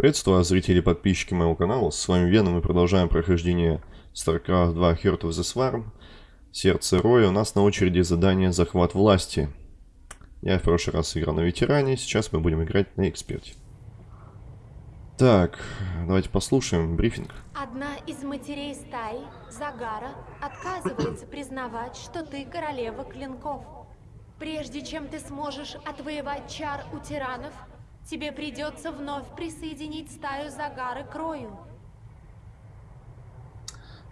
Приветствую зрители и подписчики моего канала. С вами Веном. Мы продолжаем прохождение StarCraft 2 Heart of the Swarm. Сердце Роя. У нас на очереди задание «Захват власти». Я в прошлый раз играл на ветеране, сейчас мы будем играть на эксперте. Так, давайте послушаем брифинг. Одна из матерей стаи, Загара, отказывается признавать, что ты королева клинков. Прежде чем ты сможешь отвоевать чар у тиранов, тебе придется вновь присоединить стаю Загары к Рою.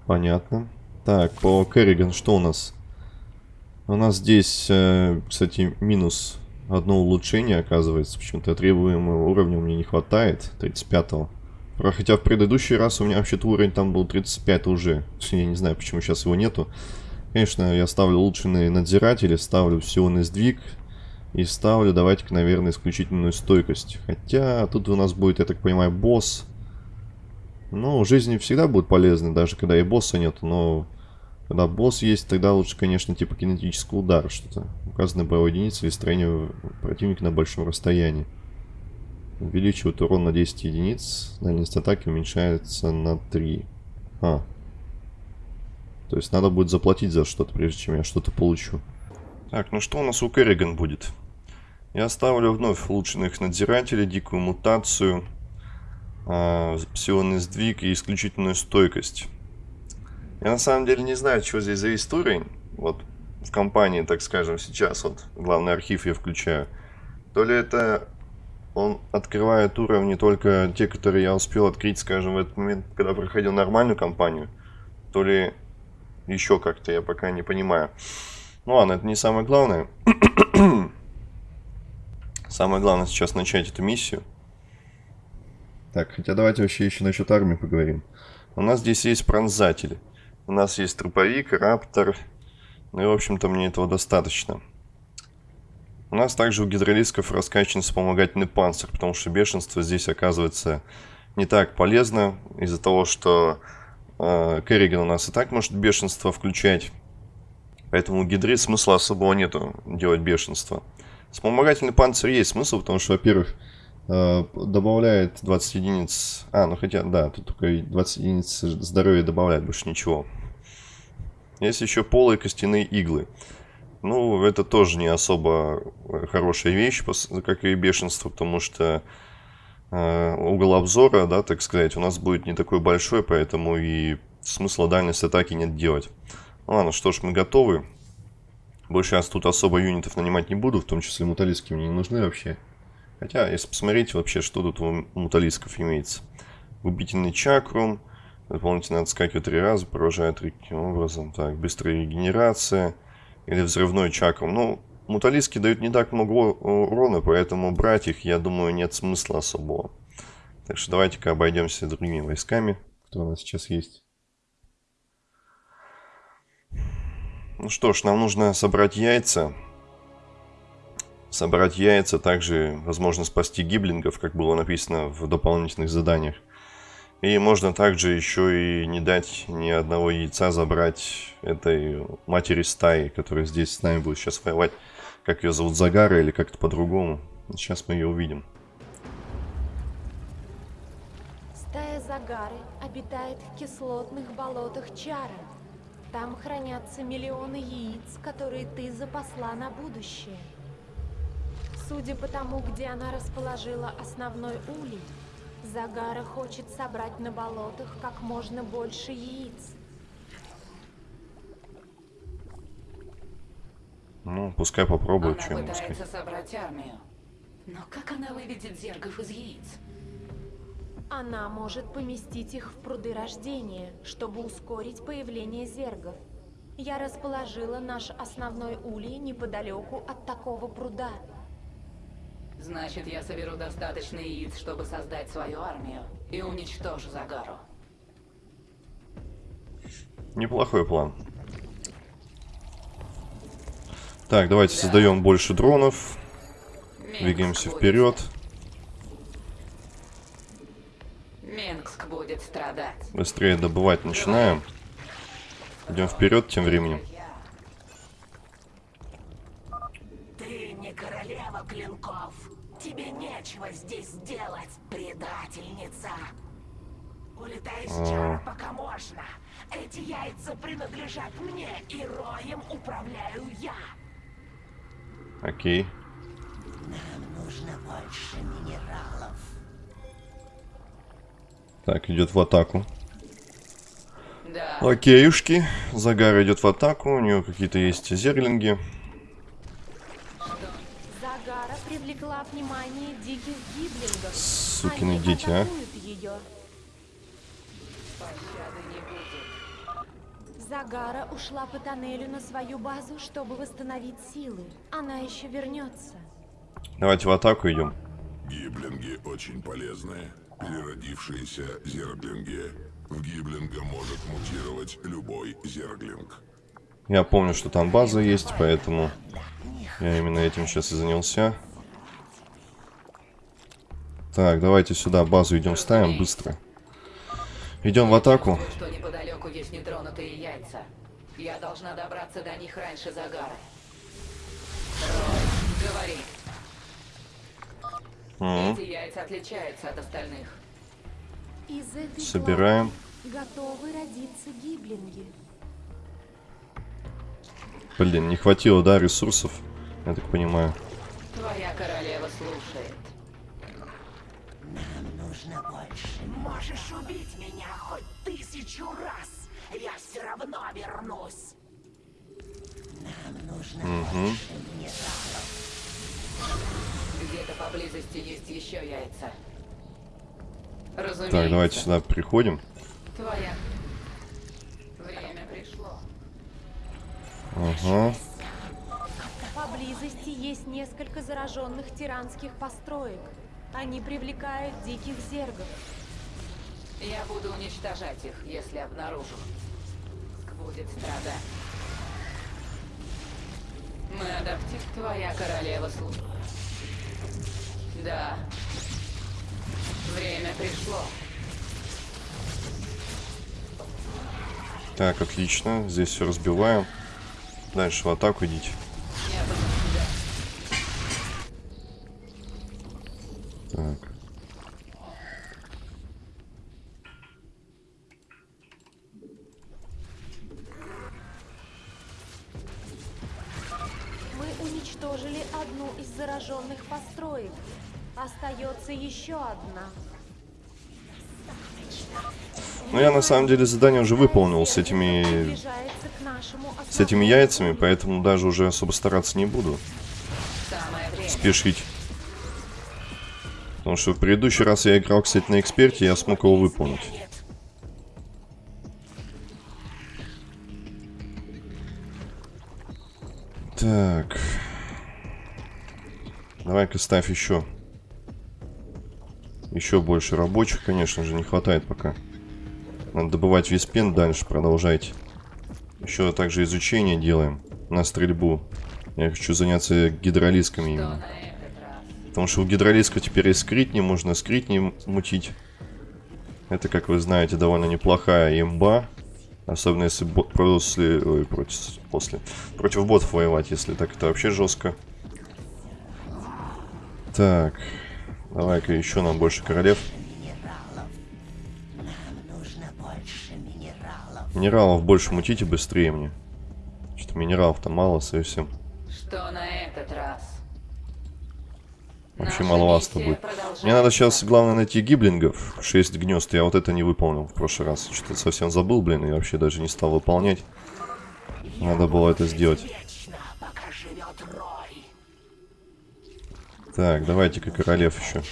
Понятно. Так, по Керриган что у нас? У нас здесь, э, кстати, минус одно улучшение, оказывается. Почему-то требуемого уровня у меня не хватает, 35-го. Хотя в предыдущий раз у меня вообще-то уровень там был 35 уже. Я не знаю, почему сейчас его нету. Конечно, я ставлю улучшенные надзиратели, ставлю силный сдвиг. И ставлю, давайте-ка, наверное, исключительную стойкость. Хотя тут у нас будет, я так понимаю, босс. Ну, жизни всегда будут полезны, даже когда и босса нету, но когда босс есть, тогда лучше, конечно, типа кинетический удар, что-то. Указанная боевая единица или строение противника на большом расстоянии. Увеличивает урон на 10 единиц. Дальность атаки уменьшается на 3. А. То есть надо будет заплатить за что-то, прежде чем я что-то получу. Так, ну что у нас у Керриган будет? Я ставлю вновь улучшенных надзирателей, дикую мутацию, э, псионный сдвиг и исключительную стойкость. Я на самом деле не знаю, что здесь зависит уровень. Вот в компании, так скажем, сейчас вот главный архив я включаю. То ли это он открывает уровни только те, которые я успел открыть, скажем, в этот момент, когда проходил нормальную кампанию. То ли еще как-то, я пока не понимаю. Ну ладно, это не самое главное. самое главное сейчас начать эту миссию. Так, хотя давайте вообще еще насчет армии поговорим. У нас здесь есть пронзатели. У нас есть труповик, раптор. Ну и, в общем-то, мне этого достаточно. У нас также у гидролисков раскачан вспомогательный панцирь, потому что бешенство здесь оказывается не так полезно, из-за того, что э, Керриган у нас и так может бешенство включать. Поэтому у гидры смысла особого нету делать бешенство. Вспомогательный панцирь есть смысл, потому что, во-первых, Э, добавляет 20 единиц... А, ну хотя, да, тут только 20 единиц здоровья добавляет, больше ничего. Есть еще полые костяные иглы. Ну, это тоже не особо хорошая вещь, как и бешенство, потому что э, угол обзора, да, так сказать, у нас будет не такой большой, поэтому и смысла дальность атаки нет делать. Ладно, что ж, мы готовы. Больше я тут особо юнитов нанимать не буду, в том числе муталистки мне не нужны вообще. Хотя, если посмотреть вообще, что тут у муталисков имеется. Губительный чакрум. Дополнительно отскакивает три раза, поражает таким образом. Так, быстрая регенерация. Или взрывной чакрум. Ну, муталиски дают не так много урона, поэтому брать их, я думаю, нет смысла особого. Так что давайте-ка обойдемся другими войсками, которые у нас сейчас есть. Ну что ж, нам нужно собрать яйца собрать яйца, также возможно спасти гиблингов, как было написано в дополнительных заданиях. И можно также еще и не дать ни одного яйца забрать этой матери стаи, которая здесь с нами будет сейчас воевать. Как ее зовут, Загара или как-то по-другому. Сейчас мы ее увидим. Стая Загары обитает в кислотных болотах Чара. Там хранятся миллионы яиц, которые ты запасла на будущее. Судя по тому, где она расположила основной улей, Загара хочет собрать на болотах как можно больше яиц. Ну, пускай попробует, что ему сказать. собрать армию. Но как она выведет зергов из яиц? Она может поместить их в пруды рождения, чтобы ускорить появление зергов. Я расположила наш основной улей неподалеку от такого пруда. Значит, я соберу достаточно яиц, чтобы создать свою армию и уничтожу Загару. Неплохой план. Так, давайте да. создаем больше дронов. Двигаемся будет... вперед. Минск будет страдать. Быстрее добывать начинаем. Идем вперед тем временем. Ты не королева клинков. Тебе нечего здесь делать. предательница. Улетай из А. чара, пока можно. Эти яйца принадлежат мне, и роем управляю я. Окей. Нужно больше минералов. Так, идет в атаку. Да, Окейушки. Загар идет в атаку. У нее какие-то есть зерлинги. Загара привлекла внимание диких гиблингов. Сукины Они дети, а. ее. пощады не будет. Загара ушла по тоннелю на свою базу, чтобы восстановить силы. Она еще вернется. Давайте в атаку идем. Гиблинги очень полезные. Переродившиеся зерглинги. В гиблинга может мутировать любой зерглинг. Я помню, что там база есть, поэтому я именно этим сейчас и занялся. Так, давайте сюда базу идем ставим быстро. Идем в атаку. Чувствую, что неподалеку есть нетронутые яйца. Я должна добраться до них раньше Загара. Рой, говори. Мгм. Эти яйца отличаются от остальных. Из этой Собираем. готовы родиться гиблинги. Блин, не хватило, да, ресурсов, я так понимаю. Твоя королева слушает. Нужно больше. Можешь убить меня хоть тысячу раз. Я все равно вернусь. Нам нужно больше минералов. Где-то поблизости есть еще яйца. Разумеется. Так, давайте сюда приходим. Твоя. Время пришло. Ага. Поблизости есть несколько зараженных тиранских построек. Они привлекают диких зергов. Я буду уничтожать их, если обнаружу. Будет страдать. Мы адаптив твоя королева службы. Да. Время пришло. Так, отлично. Здесь все разбиваем. Дальше в атаку идите. Так. Мы уничтожили одну из зараженных построек. Остается еще одна. Ну, я на самом деле задание уже выполнил с этими, с этими яйцами, поэтому даже уже особо стараться не буду. Спешить. Потому что в предыдущий раз я играл, кстати, на эксперте, я смог его выполнить. Так. Давай-ка ставь еще. Еще больше рабочих, конечно же, не хватает пока. Надо добывать весь пен дальше, продолжайте. Еще также изучение делаем на стрельбу. Я хочу заняться гидролисками именно. Потому что у гидролиска теперь есть скритни, можно скритни мутить. Это, как вы знаете, довольно неплохая имба. Особенно если бо- после, ой, против, после, против ботов воевать, если так это вообще жестко. Так, давай-ка еще нам больше королев. Минералов. Больше мутите быстрее мне. Что-то минералов-то мало совсем. Что на этот раз? Вообще Наша маловато миссия будет. Мне надо сейчас, главное, найти гиблингов. 6 гнезд. Я вот это не выполнил в прошлый раз. Что-то совсем забыл, блин, и вообще даже не стал выполнять. Надо было это сделать. Так, давайте-ка королев еще.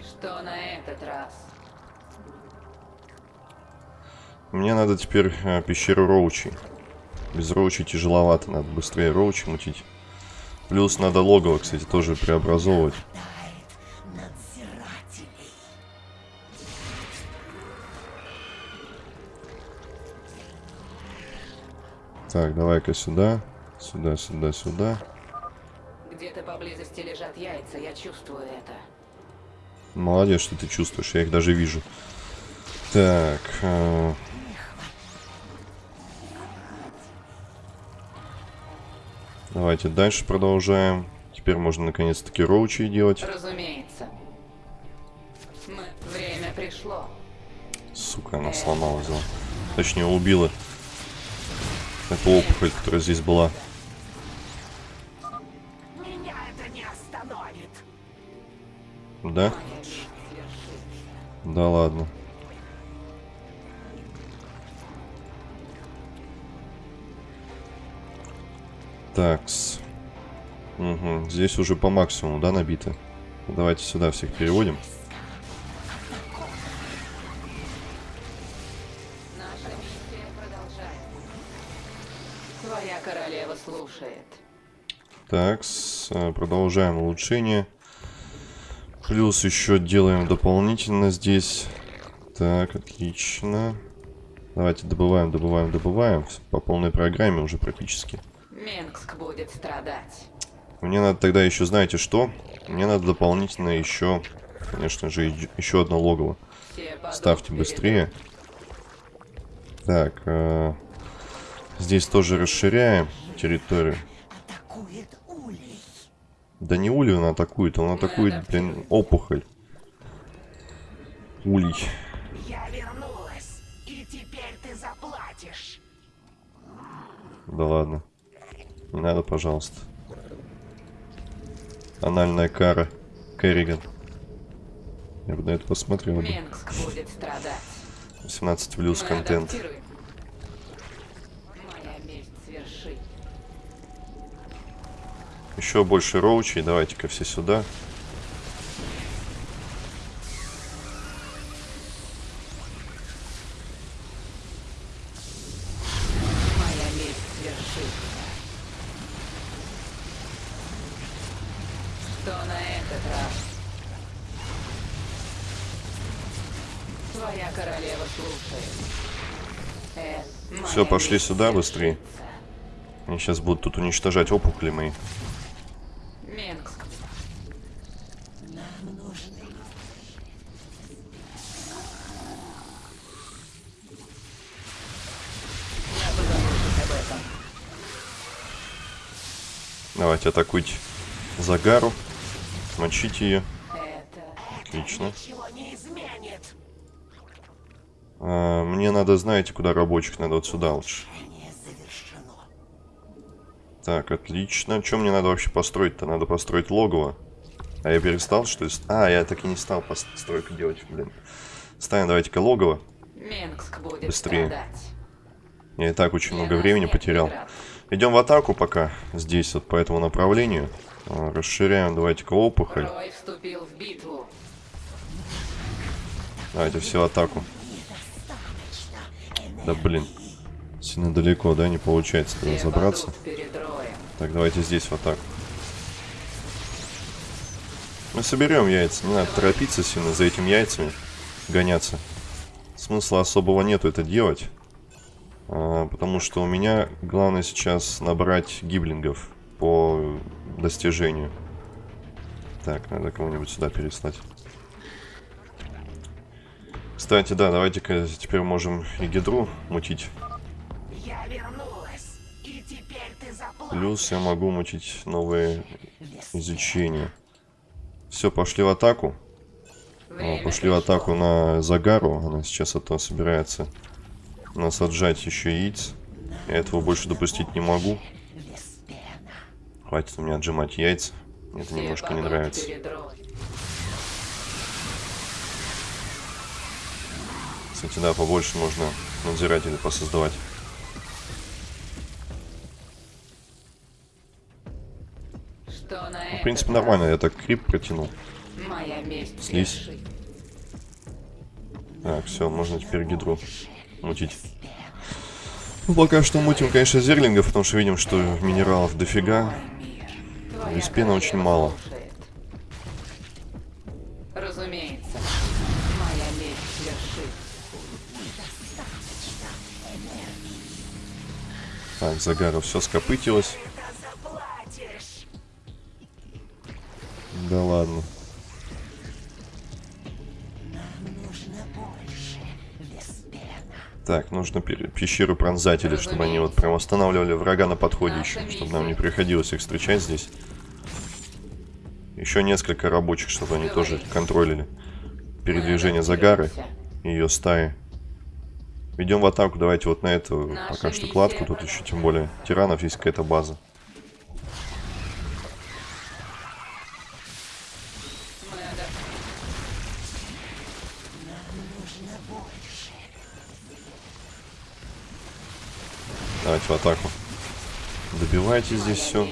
Что на этот раз? Мне надо теперь э, пещеру Роучи. Без Роучи тяжеловато, надо быстрее Роучи мутить. Плюс надо логово, кстати, тоже преобразовывать. Так, давай-ка сюда. Сюда, сюда, сюда. Поблизости лежат яйца, я чувствую это. Молодец, что ты чувствуешь, я их даже вижу. Так. э, Давайте дальше продолжаем. Теперь можно наконец-таки роучи делать. Разумеется. Мы... Время пришло. Сука, она сломала, взяла. Точнее, убила. Эту опухоль, которая здесь была. Да? Да ладно. Такс. Угу. Здесь уже по максимуму, да, набито? Давайте сюда всех переводим. Наша миссия продолжается. Твоя королева слушает. Такс. э, Продолжаем улучшение. Плюс еще делаем дополнительно здесь. Так, отлично. Давайте добываем, добываем, добываем. По полной программе уже практически. Минск будет страдать. Мне надо тогда еще, знаете что? Мне надо дополнительно еще, конечно же, еще одно логово. Ставьте быстрее. Так, э, здесь тоже расширяем территорию. Да не улей он атакует, он атакует, блин, опухоль. Улей. Я вернулась, и теперь ты заплатишь. Да ладно. Не надо, пожалуйста. Анальная кара. Керриган. Я бы на это посмотрел бы. Минск будет страдать. 18 плюс контент. адаптируем. Еще больше роучей. Давайте-ка все сюда. Э, Все, пошли сюда быстрее. Они сейчас будут тут уничтожать опухоли мои. Минск. Нам нужны Я позабочусь об этом. Давайте атакуйте Загару. Мочите ее. Отлично. А, мне надо, знаете, куда рабочих? Надо вот сюда лучше. Так, отлично. Что мне надо вообще построить-то? Надо построить логово. А я перестал, что ли? А, я так и не стал постройку делать, блин. Ставим, давайте-ка логово. Быстрее. страдать. Я и так очень много времени потерял. преград. Идем в атаку пока. Здесь вот по этому направлению. А, Расширяем, давайте-ка опухоль. Давайте все атаку. Да блин. Сильно далеко, да? Не получается туда забраться. Так, давайте здесь в атаку. Мы соберем яйца. Не надо торопиться сильно за этими яйцами. Гоняться. Смысла особого нету это делать. А, потому что у меня главное сейчас набрать гиблингов по достижению. Так, надо кого-нибудь сюда переслать. Кстати, да, давайте-ка теперь можем и гидру мутить. Я вернулась, и теперь ты заплатишь. Плюс я могу мутить новые изучения. Все, пошли в атаку. Время Пошли в атаку на Загару. Она сейчас это собирается насаджать еще яиц. Я этого больше допустить не могу. Хватит у меня отжимать яйца. Мне это немножко не нравится. Кстати, да, побольше можно надзирателей посоздавать. Ну, в принципе, нормально. Я так крип протянул. Слизь. Так, все, можно теперь гидру мутить. Ну, пока что мутим, конечно, зерлингов, потому что видим, что минералов дофига. Виспена очень мало. Разумеется. Моя месть свершит. Так, Загару все скопытилось. Так, нужно пещеру пронзателей, чтобы они вот прям останавливали врага на подходе еще, чтобы нам не приходилось их встречать здесь. Еще несколько рабочих, чтобы они тоже контролили передвижение Загары и ее стаи. Идем в атаку, давайте вот на эту пока что кладку. Тут еще тем более тиранов есть какая-то база. Давайте в атаку. Добивайте здесь все.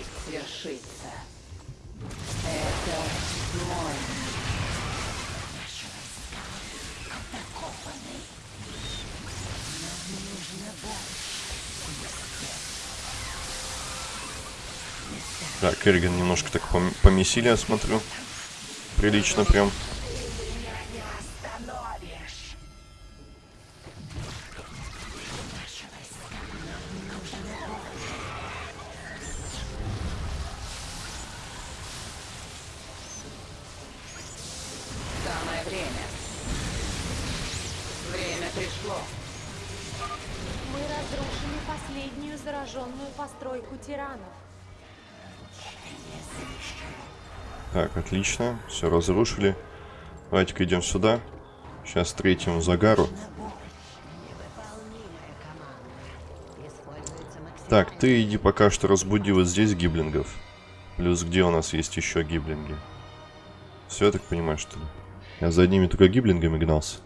Так, Керриган немножко так пом- помесили, я смотрю. Прилично прям. Так, отлично. Все разрушили. Давайте-ка идем сюда. Сейчас третьему загару. Так, ты иди пока что разбуди вот здесь гиблингов. Плюс где у нас есть еще гиблинги? Все, я так понимаю, что ли? Я за одними только гиблингами гнался.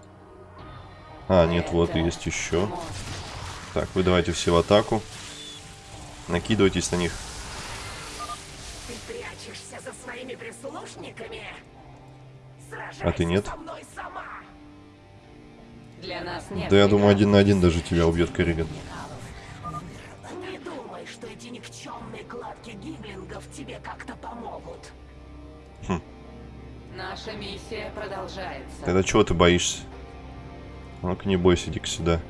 А, нет, вот есть еще. Так, вы давайте все в атаку. Накидывайтесь на них. Прислушниками? Сражайся А ты нет? со мной сама. Для нас нет. Да я думаю, один на один даже тебя убьет Керриган. Не думай, что эти никчемные кладки гиблингов тебе как-то помогут. Наша миссия продолжается. Тогда чего ты боишься? Ну-ка не бойся, иди-ка сюда.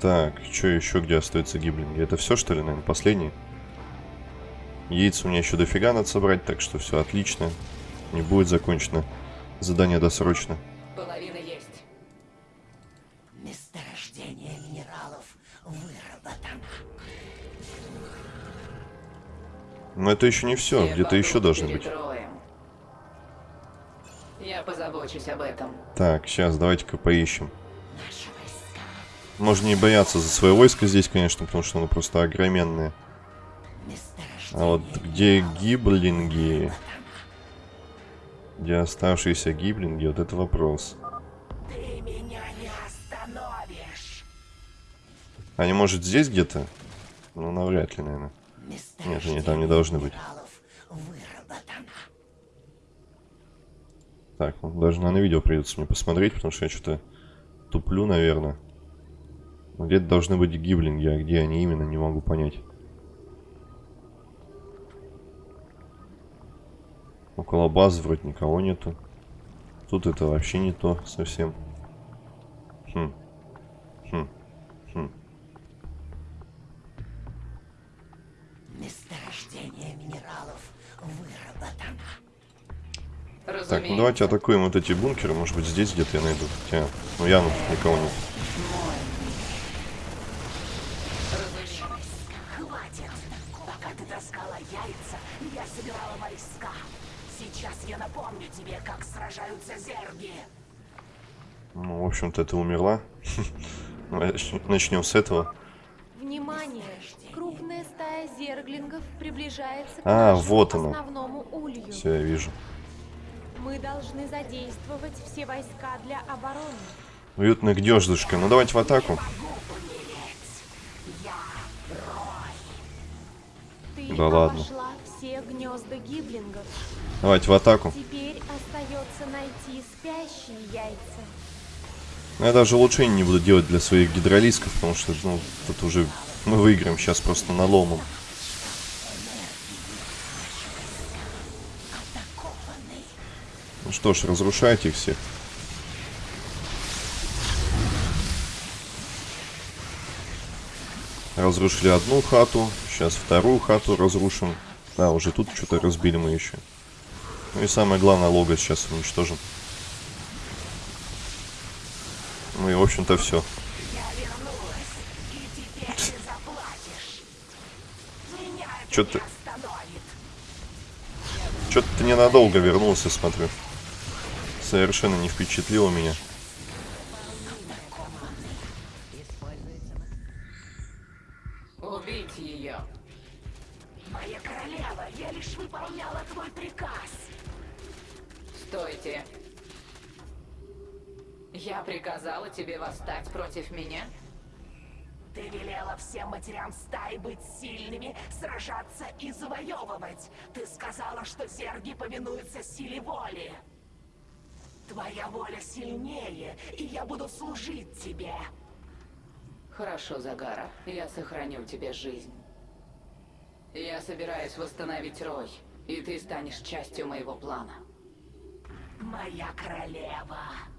Так, что еще где остаются гиблинги? Это все, что ли, наверное, последние? Яиц у меня еще дофига надо собрать, так что все отлично. Не будет закончено. Задание досрочно. Половина есть. Месторождение минералов выработано. Но это еще не все, Все где-то еще должны быть. Я позабочусь об этом. Так, сейчас, давайте-ка поищем. Можно не бояться за свое войско здесь, конечно, потому что оно просто огроменное. А вот где гиблинги? Где оставшиеся гиблинги? Вот это вопрос. Ты меня не остановишь. Они, может, здесь где-то? Ну, навряд ли, наверное. Нет, они там не должны быть. Так, ну, даже на видео придется мне посмотреть, потому что я что-то туплю, наверное. Где-то должны быть гиблинги, а где они именно, не могу понять. Около базы вроде никого нету. Тут это вообще не то совсем. Хм. Хм. Хм. Месторождение минералов выработано. Разумеется. Так, ну давайте атакуем вот эти бункеры. Может быть здесь где-то я найду. Хотя, ну явно тут никого нет. Ну, общем-то, ты умерла. Начнем с этого. Внимание! Крупная стая зерглингов приближается к А, вот оно. основному улью. Все, я вижу. Мы должны задействовать все войска для обороны. Уютное гнездышко. Ну давайте в атаку. Ты Да ладно. все гнезда гиблингов. Давайте в атаку. Теперь остается найти спящие яйца. Ну, я даже улучшений не буду делать для своих гидролисков, потому что, ну, тут уже мы выиграем сейчас просто наломом. Ну что ж, разрушайте их всех. Разрушили одну хату, сейчас вторую хату разрушим. Да, уже тут что-то разбили мы еще. Ну и самое главное, лого сейчас уничтожим. Ну и в общем-то все. Я вернулась, и теперь ты заплатишь. Меня это Чё не ты- остановит. Что-то ты ненадолго вернулся, смотрю. Совершенно не впечатлило меня. Убить ее. Моя королева, я лишь выполняла твой приказ. Стойте. Я приказала тебе восстать против меня? Ты велела всем матерям стаи быть сильными, сражаться и завоевывать. Ты сказала, что зерги повинуются силе воли. Твоя воля сильнее, и я буду служить тебе. Хорошо, Загара. Я сохраню тебе жизнь. Я собираюсь восстановить Рой, и ты станешь частью моего плана. Моя королева.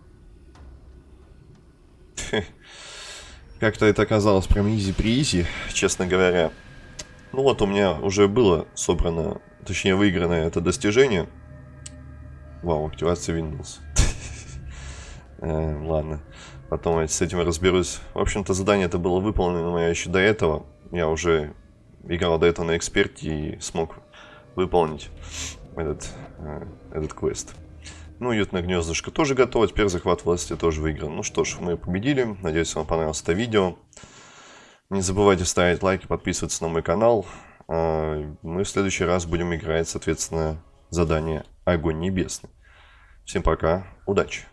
Как-то это оказалось прям изи-приизи, честно говоря. Ну вот у меня уже было собрано, точнее выиграно это достижение. Вау, активация Windows. Э, Ладно, потом я с этим разберусь. В общем-то задание это было выполнено мое еще до этого. Я уже играл до этого на эксперте и смог выполнить этот, э, этот квест. Ну, уютное гнездышко тоже готово. Теперь захват власти тоже выигран. Ну что ж, мы победили. Надеюсь, вам понравилось это видео. Не забывайте ставить лайки, подписываться на мой канал. А, Мы в следующий раз будем играть, соответственно, задание Огонь Небесный. Всем пока, удачи!